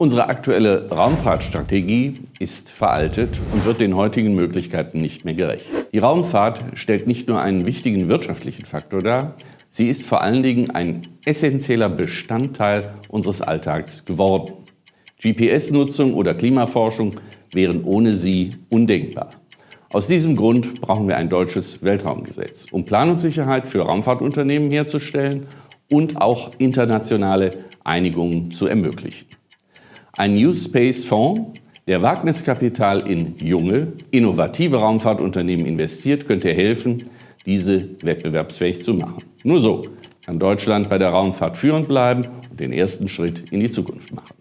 Unsere aktuelle Raumfahrtstrategie ist veraltet und wird den heutigen Möglichkeiten nicht mehr gerecht. Die Raumfahrt stellt nicht nur einen wichtigen wirtschaftlichen Faktor dar, sie ist vor allen Dingen ein essentieller Bestandteil unseres Alltags geworden. GPS-Nutzung oder Klimaforschung wären ohne sie undenkbar. Aus diesem Grund brauchen wir ein deutsches Weltraumgesetz, um Planungssicherheit für Raumfahrtunternehmen herzustellen und auch internationale Einigungen zu ermöglichen. Ein New Space Fonds, der Wagniskapital in junge, innovative Raumfahrtunternehmen investiert, könnte helfen, diese wettbewerbsfähig zu machen. Nur so kann Deutschland bei der Raumfahrt führend bleiben und den ersten Schritt in die Zukunft machen.